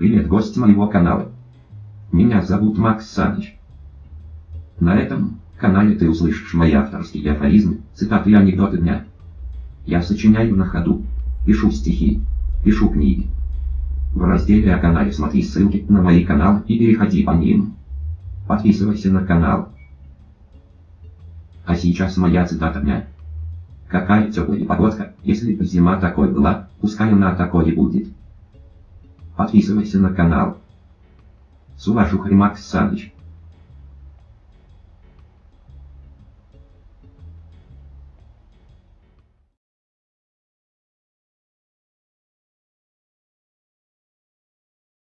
Привет, гость моего канала. Меня зовут Макс Саныч. На этом канале ты услышишь мои авторские афоризмы, цитаты и анекдоты дня. Я сочиняю на ходу, пишу стихи, пишу книги. В разделе о канале смотри ссылки на мои каналы и переходи по ним. Подписывайся на канал. А сейчас моя цитата дня. Какая теплая погодка, если зима такой была, пускай она такой и будет. Подписывайся на канал. С уважухой Макс Саныч.